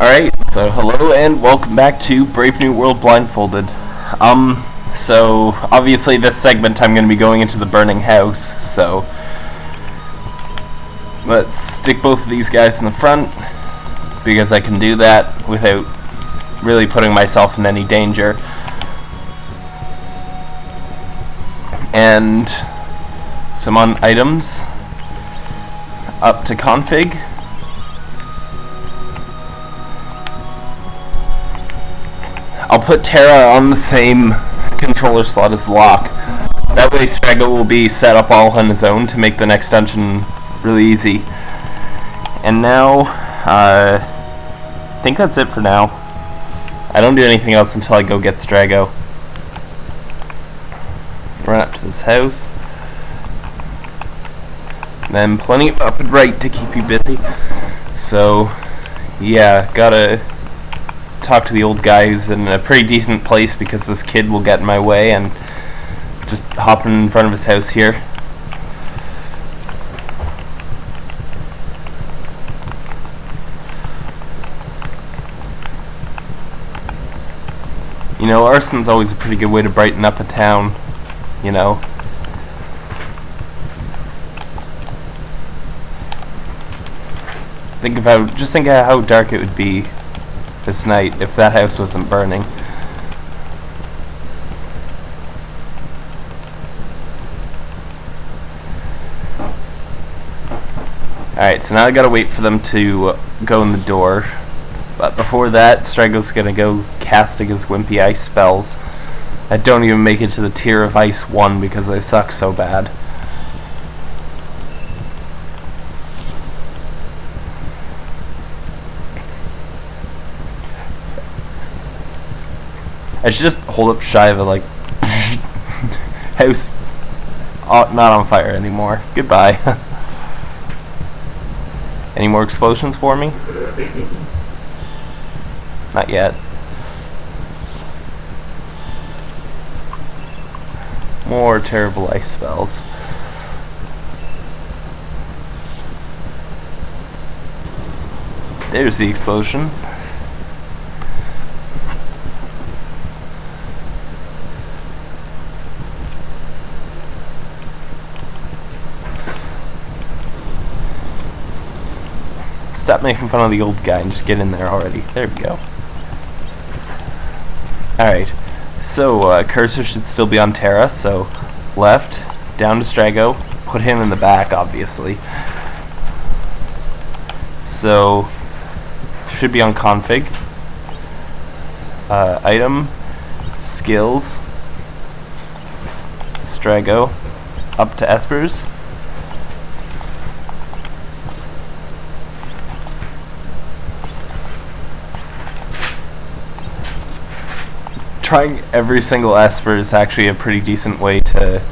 Alright, so hello and welcome back to Brave New World Blindfolded. Um, so obviously this segment I'm going to be going into the burning house, so let's stick both of these guys in the front because I can do that without really putting myself in any danger. And some on items up to config. I'll put Terra on the same controller slot as Locke. That way Strago will be set up all on his own to make the next dungeon really easy. And now, uh, I think that's it for now. I don't do anything else until I go get Strago. Run up to this house. Then plenty of up and right to keep you busy. So, yeah, gotta talk to the old guys in a pretty decent place because this kid will get in my way and just hopping in front of his house here. You know, arson's always a pretty good way to brighten up a town, you know. Think how, just think of how dark it would be this night if that house wasn't burning. Alright, so now I gotta wait for them to go in the door. But before that, Strago's gonna go casting his wimpy ice spells. I don't even make it to the tier of ice 1 because they suck so bad. I should just hold up Shiva like house oh, not on fire anymore. Goodbye. Any more explosions for me? Not yet. More terrible ice spells. There's the explosion. Making fun of the old guy and just get in there already. There we go. Alright, so uh, cursor should still be on Terra, so left, down to Strago, put him in the back, obviously. So, should be on config. Uh, item, skills, Strago, up to Espers. Trying every single Esper is actually a pretty decent way to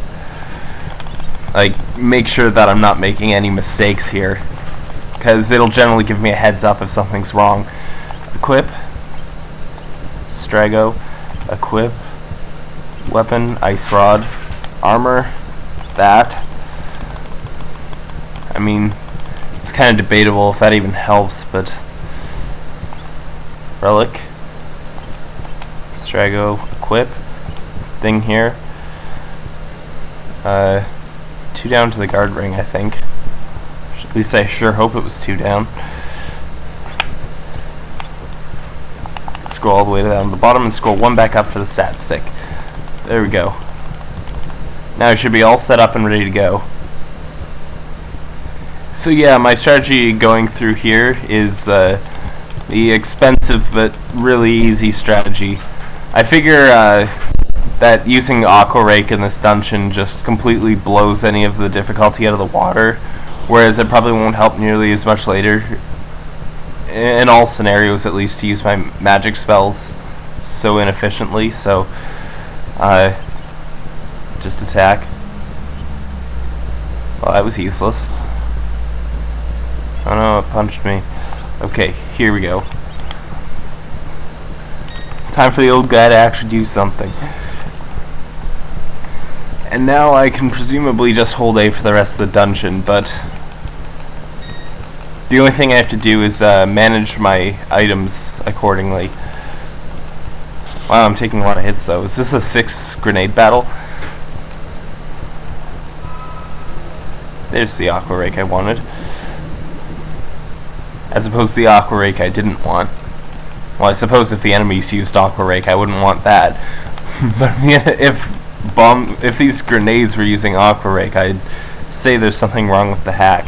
like make sure that I'm not making any mistakes here. Because it'll generally give me a heads up if something's wrong. Equip, Strago, equip, weapon, ice rod, armor, that. I mean, it's kind of debatable if that even helps, but relic. Strago equip thing here. Uh, two down to the guard ring, I think. At least I sure hope it was two down. Scroll all the way down to the bottom and scroll one back up for the stat stick. There we go. Now I should be all set up and ready to go. So yeah, my strategy going through here is uh, the expensive but really easy strategy. I figure uh, that using Aqua Rake in this dungeon just completely blows any of the difficulty out of the water, whereas it probably won't help nearly as much later, in all scenarios at least, to use my magic spells so inefficiently, so uh, just attack. Well, that was useless. Oh no, it punched me. Okay, here we go. Time for the old guy to actually do something. And now I can presumably just hold A for the rest of the dungeon, but... The only thing I have to do is uh, manage my items accordingly. Wow, I'm taking a lot of hits though. Is this a six grenade battle? There's the Aqua Rake I wanted. As opposed to the Aqua Rake I didn't want. Well, I suppose if the enemies used Aqua Rake, I wouldn't want that. but if bomb, if these grenades were using Aqua Rake, I'd say there's something wrong with the hack.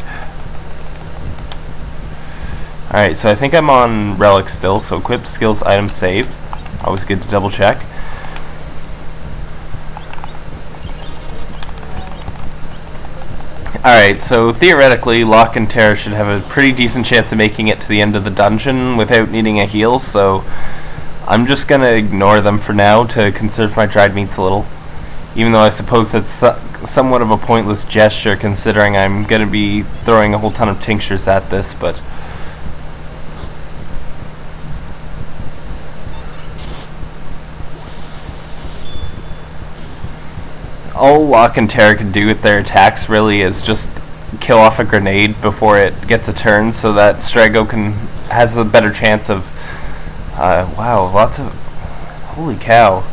Alright, so I think I'm on Relic still, so equip, skills, item, save. Always good to double check. Alright, so theoretically, Locke and Terra should have a pretty decent chance of making it to the end of the dungeon without needing a heal, so I'm just gonna ignore them for now to conserve my dried meats a little. Even though I suppose that's somewhat of a pointless gesture considering I'm gonna be throwing a whole ton of tinctures at this, but... all Locke and Terra can do with their attacks really is just kill off a grenade before it gets a turn so that Strago can has a better chance of uh, wow lots of holy cow.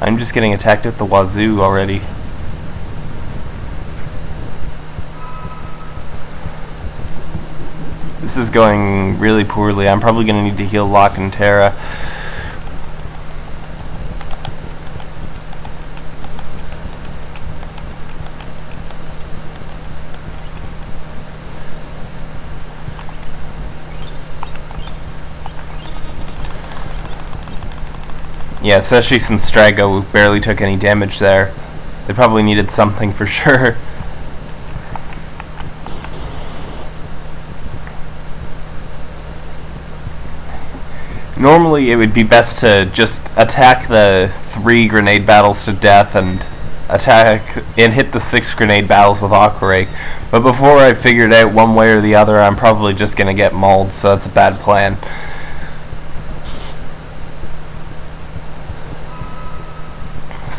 I'm just getting attacked at the wazoo already. This is going really poorly. I'm probably gonna need to heal Locke and Terra Yeah, especially since Strago barely took any damage there. They probably needed something for sure. Normally it would be best to just attack the three grenade battles to death and attack and hit the six grenade battles with Aqua. But before I figured out one way or the other, I'm probably just going to get mauled, so that's a bad plan.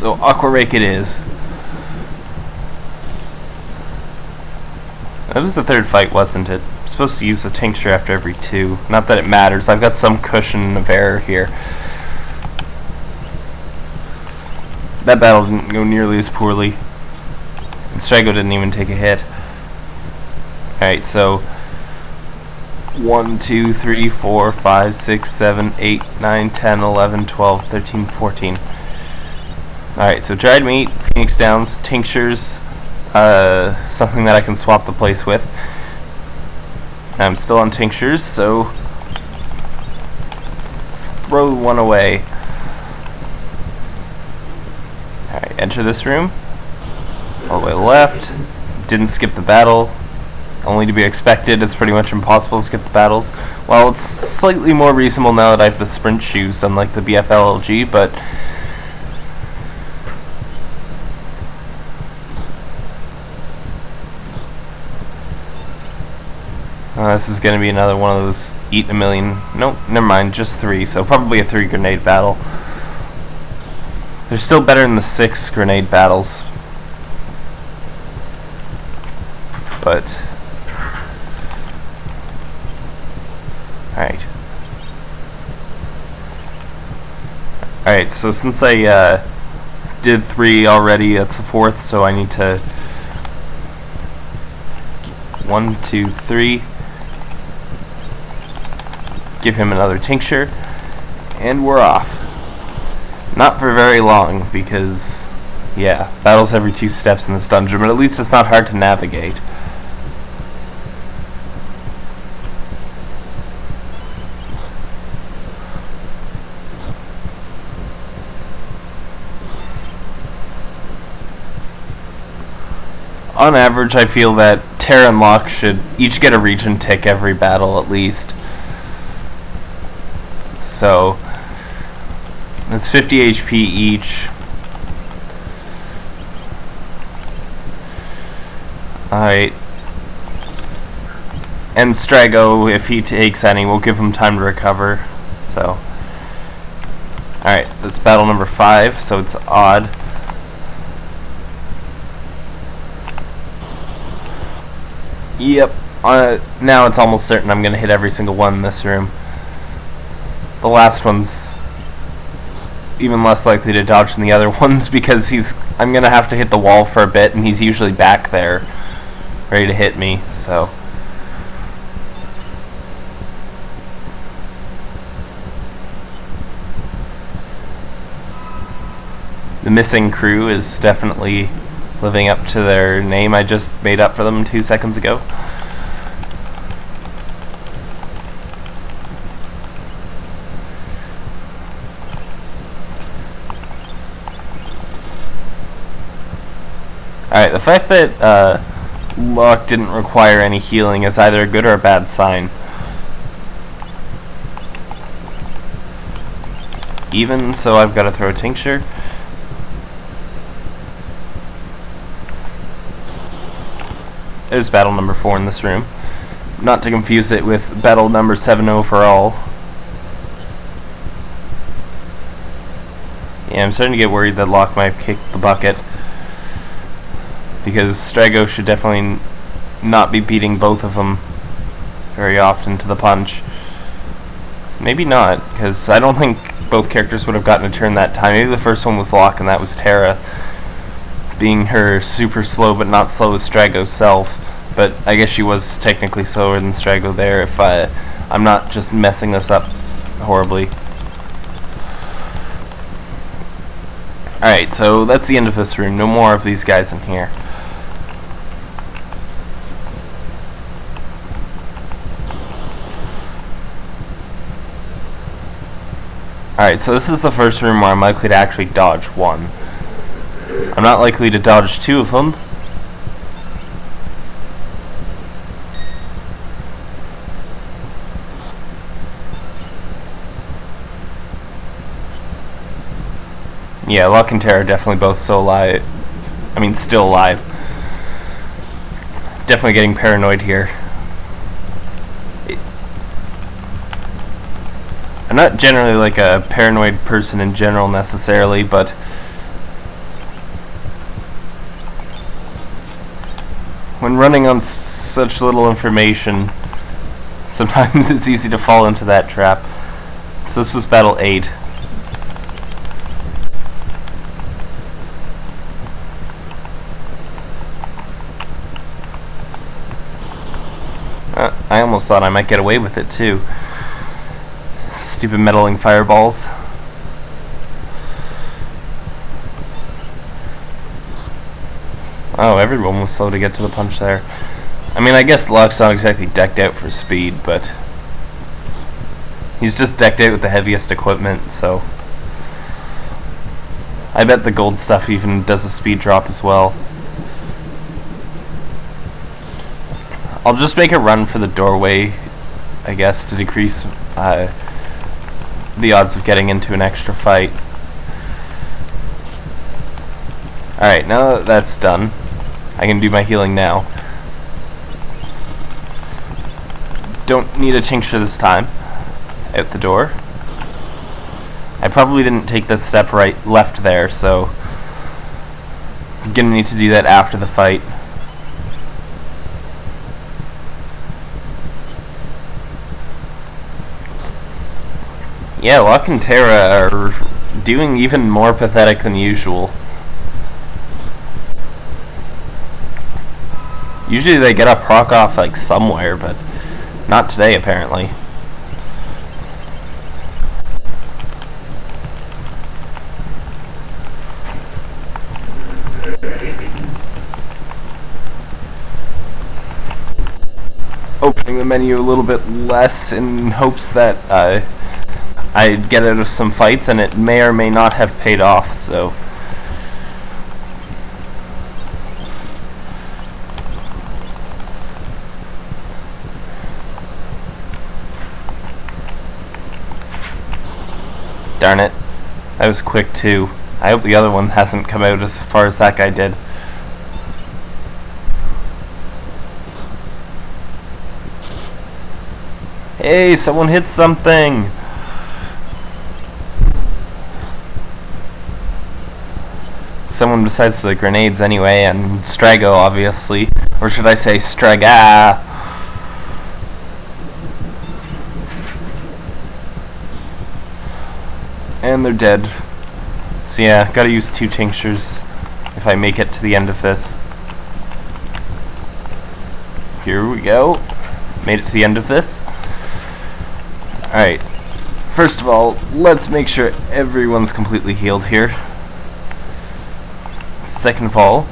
So Aqua Rake it is. That was the third fight, wasn't it? I'm supposed to use a tincture after every two. Not that it matters. I've got some cushion of error here. That battle didn't go nearly as poorly. And Strago didn't even take a hit. Alright, so 1, 2, 3, 4, 5, 6, 7, 8, 9, 10, 11, 12, 13, 14. Alright, so dried meat, phoenix downs, tinctures, uh, something that I can swap the place with. I'm still on tinctures, so let's throw one away. Alright, enter this room. All the way left. Didn't skip the battle. Only to be expected. It's pretty much impossible to skip the battles. Well, it's slightly more reasonable now that I have the sprint shoes, unlike the BFLLG, but Uh, this is going to be another one of those eat a million. Nope, never mind, just three. So probably a three grenade battle. They're still better than the six grenade battles. But... Alright. Alright, so since I uh, did three already, that's the fourth, so I need to... One, two, three give him another tincture, and we're off. Not for very long, because, yeah, battles every two steps in this dungeon, but at least it's not hard to navigate. on average, I feel that Terra and Locke should each get a Regen tick every battle at least. So that's 50 HP each. Alright. And Strago, if he takes any, we'll give him time to recover. So. Alright, that's battle number 5, so it's odd. Yep. uh, now it's almost certain I'm going to hit every single one in this room. The last one's even less likely to dodge than the other ones because he's I'm to have to hit the wall for a bit and he's usually back there ready to hit me, so... The missing crew is definitely living up to their name I just made up for them two seconds ago. The fact that uh, Locke didn't require any healing is either a good or a bad sign. Even, so I've got to throw a tincture. There's battle number 4 in this room. Not to confuse it with battle number 7 overall. Yeah, I'm starting to get worried that Locke might kick the bucket. Because Strago should definitely not be beating both of them very often to the punch. Maybe not, because I don't think both characters would have gotten a turn that time. Maybe the first one was Locke and that was Terra being her super slow but not slow as Strago's self. But I guess she was technically slower than Strago there if I, I'm not just messing this up horribly. Alright, so that's the end of this room. No more of these guys in here. Alright, so this is the first room where I'm likely to actually dodge one. I'm not likely to dodge two of them. Yeah, Locke and Terra are definitely both still alive. I mean, still alive. Definitely getting paranoid here. I'm not generally like a paranoid person in general necessarily, but when running on such little information, sometimes it's easy to fall into that trap. So this was battle 8. Uh, I almost thought I might get away with it too. Stupid meddling fireballs. Oh, everyone was slow to get to the punch there. I mean, I guess Locke's not exactly decked out for speed, but he's just decked out with the heaviest equipment, so I bet the gold stuff even does a speed drop as well. I'll just make a run for the doorway, I guess, to decrease uh, the odds of getting into an extra fight. Alright, now that that's done, I can do my healing now. Don't need a tincture this time. Out the door. I probably didn't take the step right left there, so I'm gonna need to do that after the fight. Yeah, Locke and Terra are doing even more pathetic than usual. Usually they get a proc off like somewhere, but not today apparently. Opening the menu a little bit less in hopes that uh, I'd get out of some fights and it may or may not have paid off, so... Darn it. That was quick too. I hope the other one hasn't come out as far as that guy did. Hey, someone hit something! someone besides the grenades anyway, and Strago, obviously. Or should I say Straga? And they're dead. So yeah, gotta use two tinctures if I make it to the end of this. Here we go. Made it to the end of this. Alright. First of all, let's make sure everyone's completely healed here. Second of all,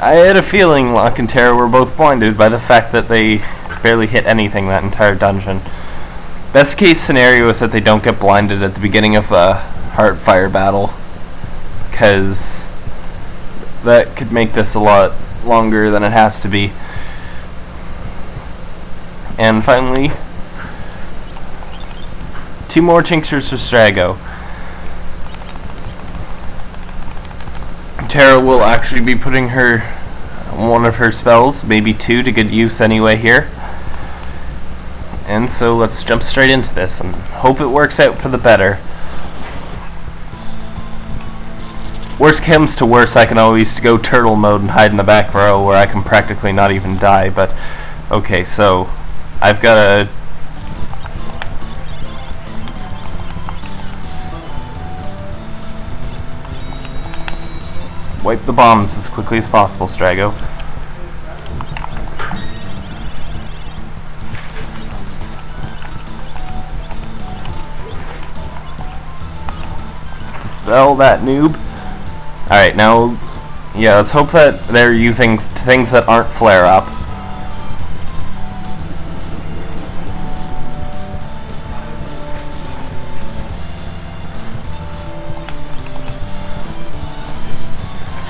I had a feeling Locke and Terra were both blinded by the fact that they barely hit anything that entire dungeon. Best case scenario is that they don't get blinded at the beginning of a Heartfire battle, because that could make this a lot longer than it has to be. And finally, two more tinctures for Strago. Terra will actually be putting her one of her spells, maybe two, to good use anyway here. And so let's jump straight into this and hope it works out for the better. Worst comes to worst, I can always go turtle mode and hide in the back row where I can practically not even die, but okay, so I've got a wipe the bombs as quickly as possible, Strago. Dispel that noob. Alright, now, yeah, let's hope that they're using things that aren't flare-up.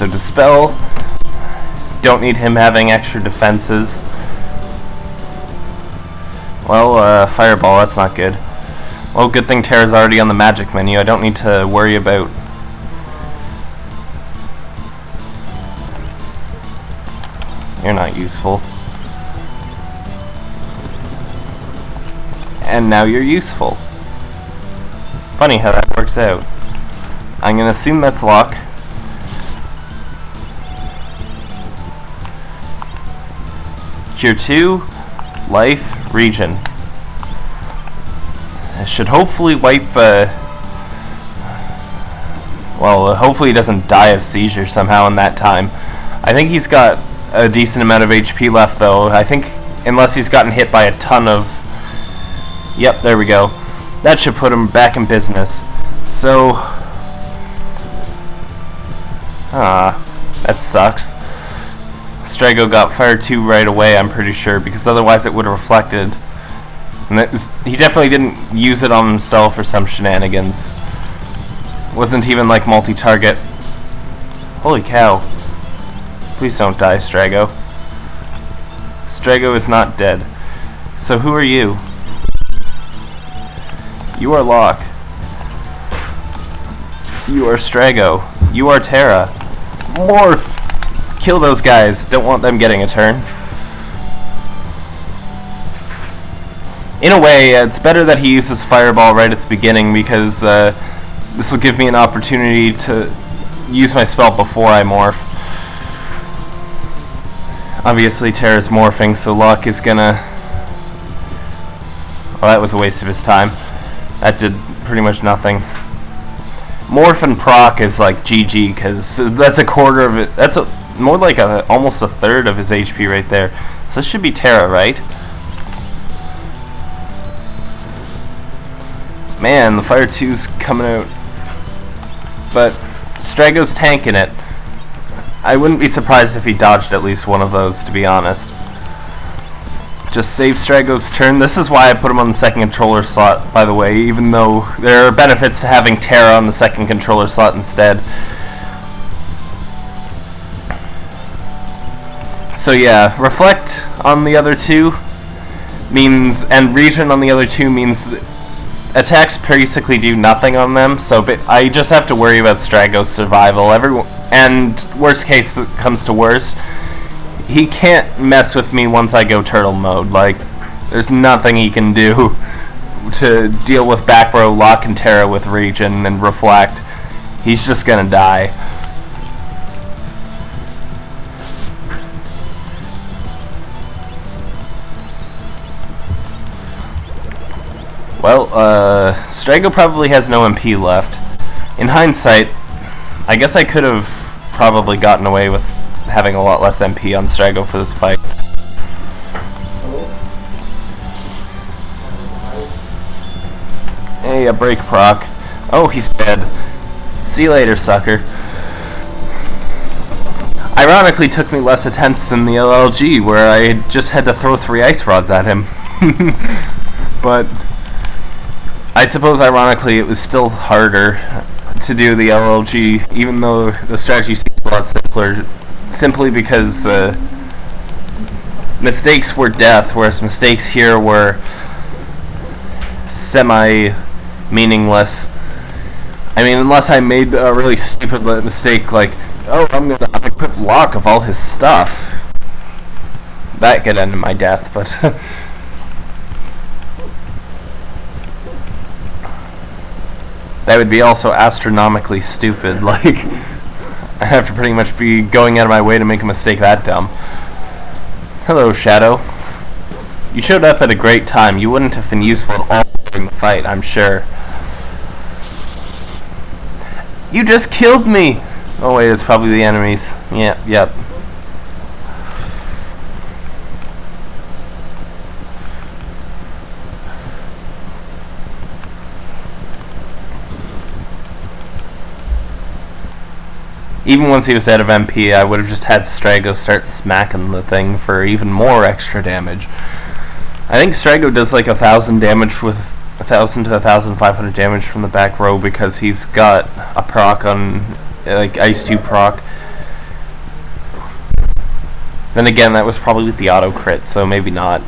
So Dispel, don't need him having extra defenses. Well, uh, Fireball, that's not good. Well, good thing Terra's already on the magic menu. I don't need to worry about... You're not useful. And now you're useful. Funny how that works out. I'm gonna assume that's Locke. Cure 2, Life, Regen. It should hopefully wipe, uh, well, hopefully he doesn't die of seizure somehow in that time. I think he's got a decent amount of HP left, though. I think, unless he's gotten hit by a ton of... Yep, there we go. That should put him back in business. So... Ah, that sucks. Strago got Fire 2 right away, I'm pretty sure, because otherwise it would have reflected. And was, he definitely didn't use it on himself or some shenanigans. Wasn't even like multi-target. Holy cow. Please don't die, Strago. Strago is not dead. So who are you? You are Locke. You are Strago. You are Terra. Morph! Kill those guys. Don't want them getting a turn. In a way, it's better that he uses Fireball right at the beginning because uh, this will give me an opportunity to use my spell before I morph. Obviously, Terra's morphing, so Locke is gonna... Well, that was a waste of his time. That did pretty much nothing. Morph and proc is like GG, because that's a quarter of it. That's a more like a almost a third of his HP right there. So this should be Terra, right? Man, the Fire 2's coming out. But Strago's tanking it. I wouldn't be surprised if he dodged at least one of those, to be honest. Just save Strago's turn. This is why I put him on the second controller slot, by the way, even though there are benefits to having Terra on the second controller slot instead. So yeah, reflect on the other two means, and regen on the other two means attacks basically do nothing on them. So I just have to worry about Strago's survival. Everyone, and worst case comes to worst, he can't mess with me once I go turtle mode. Like, there's nothing he can do to deal with back row Locke and Terra with regen and reflect. He's just gonna die. Well, uh, Strago probably has no MP left. In hindsight, I guess I could have probably gotten away with having a lot less MP on Strago for this fight. Hey, a break proc. Oh, he's dead. See you later, sucker. Ironically, took me less attempts than the LLG, where I just had to throw three ice rods at him. but I suppose, ironically, it was still harder to do the LLG, even though the strategy seems a lot simpler, simply because uh, mistakes were death, whereas mistakes here were semi-meaningless. I mean, unless I made a really stupid mistake, like, oh, I'm gonna unequip Locke of all his stuff. That could end my death, but... that would be also astronomically stupid, like... I'd have to pretty much be going out of my way to make a mistake that dumb. Hello, Shadow. You showed up at a great time. You wouldn't have been useful at all during the fight, I'm sure. You just killed me! Oh wait, it's probably the enemies. Yep, yep. Even once he was out of MP, I would have just had Strago start smacking the thing for even more extra damage. I think Strago does like a thousand damage with a thousand to a thousand five hundred damage from the back row because he's got a proc on like Ice 2 proc. Then again, that was probably with the auto crit, so maybe not.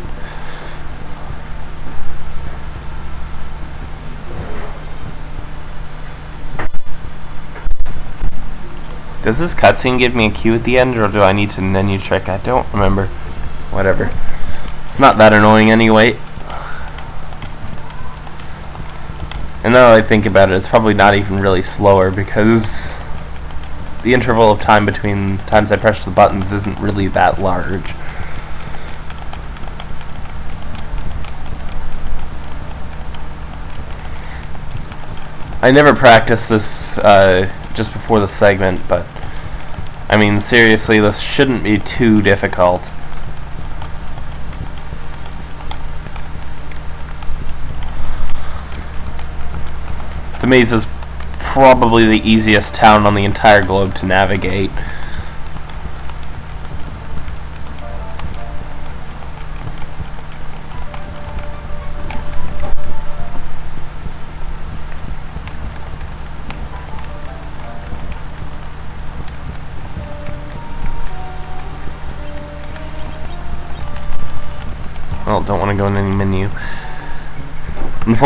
Does this cutscene give me a cue at the end, or do I need to menu check? I don't remember. Whatever. It's not that annoying anyway. And now I think about it, it's probably not even really slower because the interval of time between times I press the buttons isn't really that large. I never practiced this uh, just before the segment, but I mean, seriously, this shouldn't be too difficult. Thamasa is probably the easiest town on the entire globe to navigate.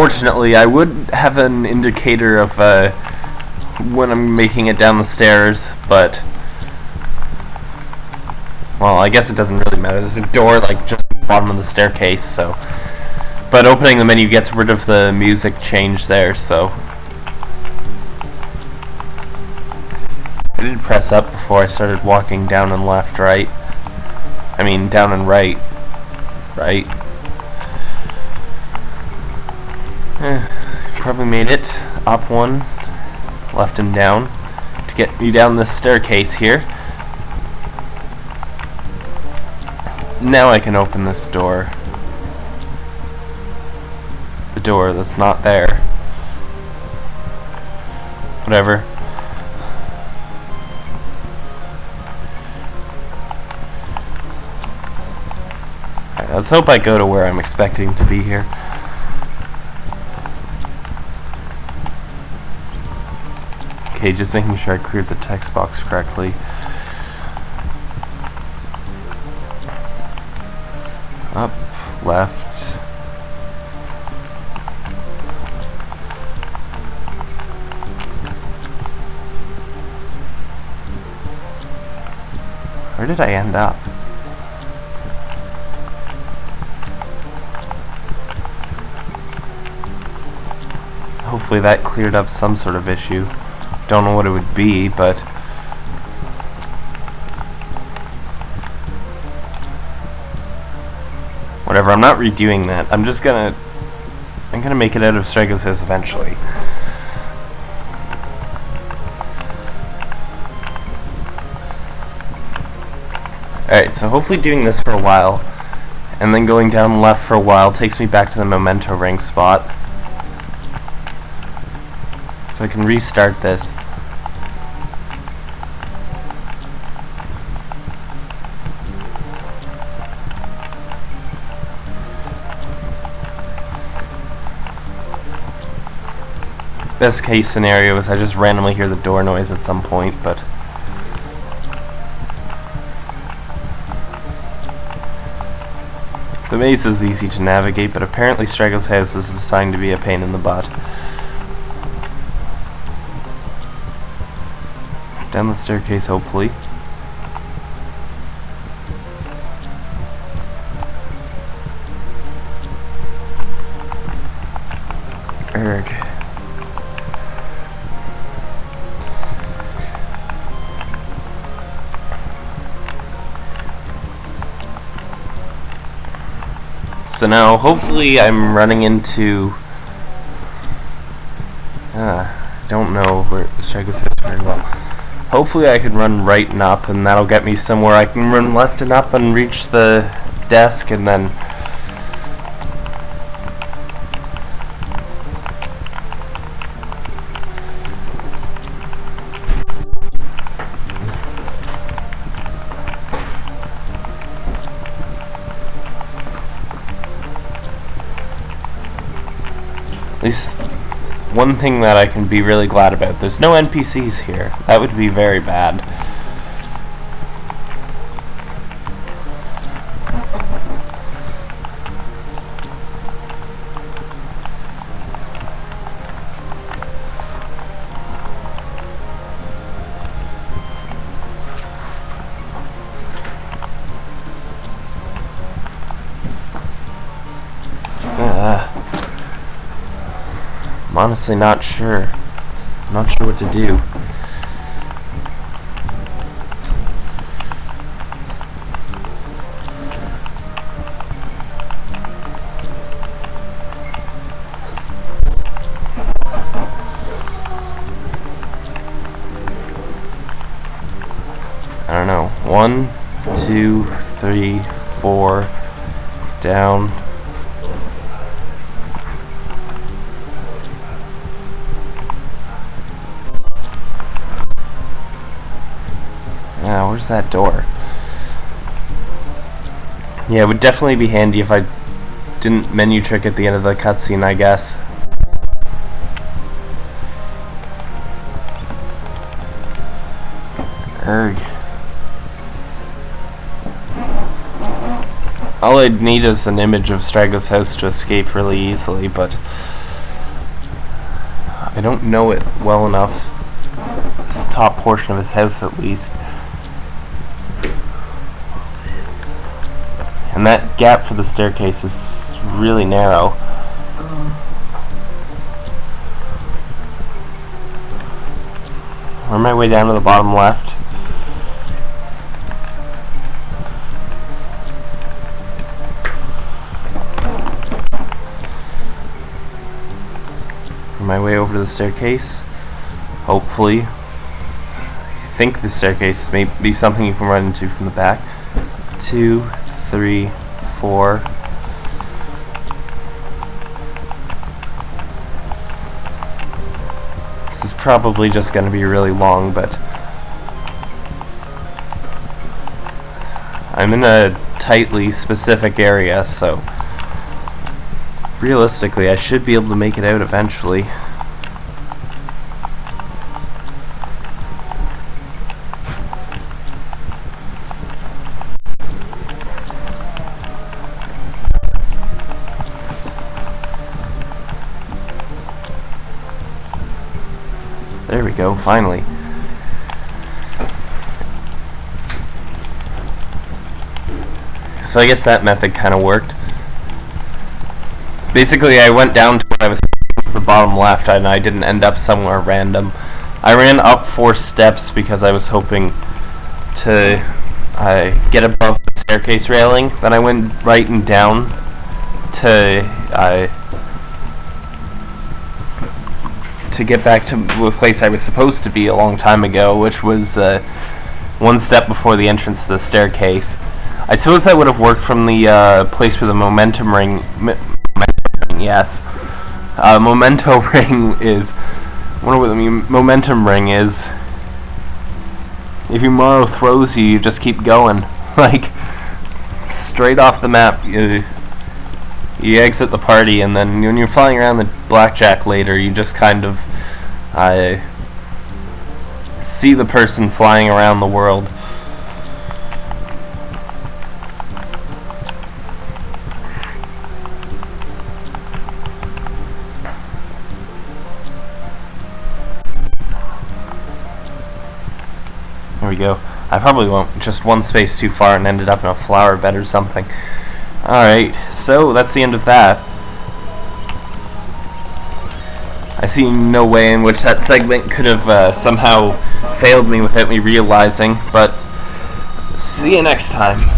Unfortunately, I would have an indicator of uh, when I'm making it down the stairs, but well, I guess it doesn't really matter. There's a door like just at the bottom of the staircase, so but opening the menu gets rid of the music change there, so I did press up before I started walking down and left, right? I mean, down and right, right? Eh, probably made it. Up one, left and down to get me down this staircase here. Now I can open this door. The door that's not there. Whatever. let's hope I go to where I'm expecting to be here. Okay, just making sure I cleared the text box correctly. Up, left. Where did I end up? Hopefully that cleared up some sort of issue. Don't know what it would be, but... Whatever, I'm not redoing that. I'm just gonna... I'm gonna make it out of Strago's house eventually. Alright, so hopefully doing this for a while, and then going down left for a while takes me back to the memento ring spot. So I can restart this. Best case scenario is I just randomly hear the door noise at some point, but... Thamasa is easy to navigate, but apparently Strago's house is designed to be a pain in the butt. Down the staircase, hopefully. Erg. So now, hopefully I'm running into... Uh, don't know where Strago's house very well. Hopefully I can run right and up, and that'll get me somewhere. I can run left and up and reach the desk, and then... At least one thing that I can be really glad about. There's no NPCs here. That would be very bad. Honestly not sure. I'm not sure what to do. I don't know. One, two, three, four, down. That door? Yeah, it would definitely be handy if I didn't menu trick at the end of the cutscene, I guess. Erg. All I'd need is an image of Strago's house to escape really easily, but I don't know it well enough. This top portion of his house, at least. And that gap for the staircase is really narrow. Work my way down to the bottom left. My way over to the staircase. Hopefully. I think the staircase may be something you can run into from the back. Two, three, four. This is probably just going to be really long, but I'm in a tightly specific area, so realistically I should be able to make it out eventually. Go, finally. So I guess that method kind of worked. Basically, I went down to where I was the bottom left, and I didn't end up somewhere random. I ran up four steps because I was hoping to uh, get above the staircase railing. Then I went right and down to uh, to get back to the place I was supposed to be a long time ago, which was uh, one step before the entrance to the staircase. I suppose that would have worked from the uh, place where the momentum ring. M- momentum ring yes, uh, memento ring is. What the momentum ring is. If Umaro throws you, you just keep going, like straight off the map. You, you exit the party, and then when you're flying around the blackjack later, you just kind of uh, see the person flying around the world. There we go. I probably went just one space too far and ended up in a flower bed or something. Alright, so that's the end of that. I see no way in which that segment could have uh, somehow failed me without me realizing, but see you next time.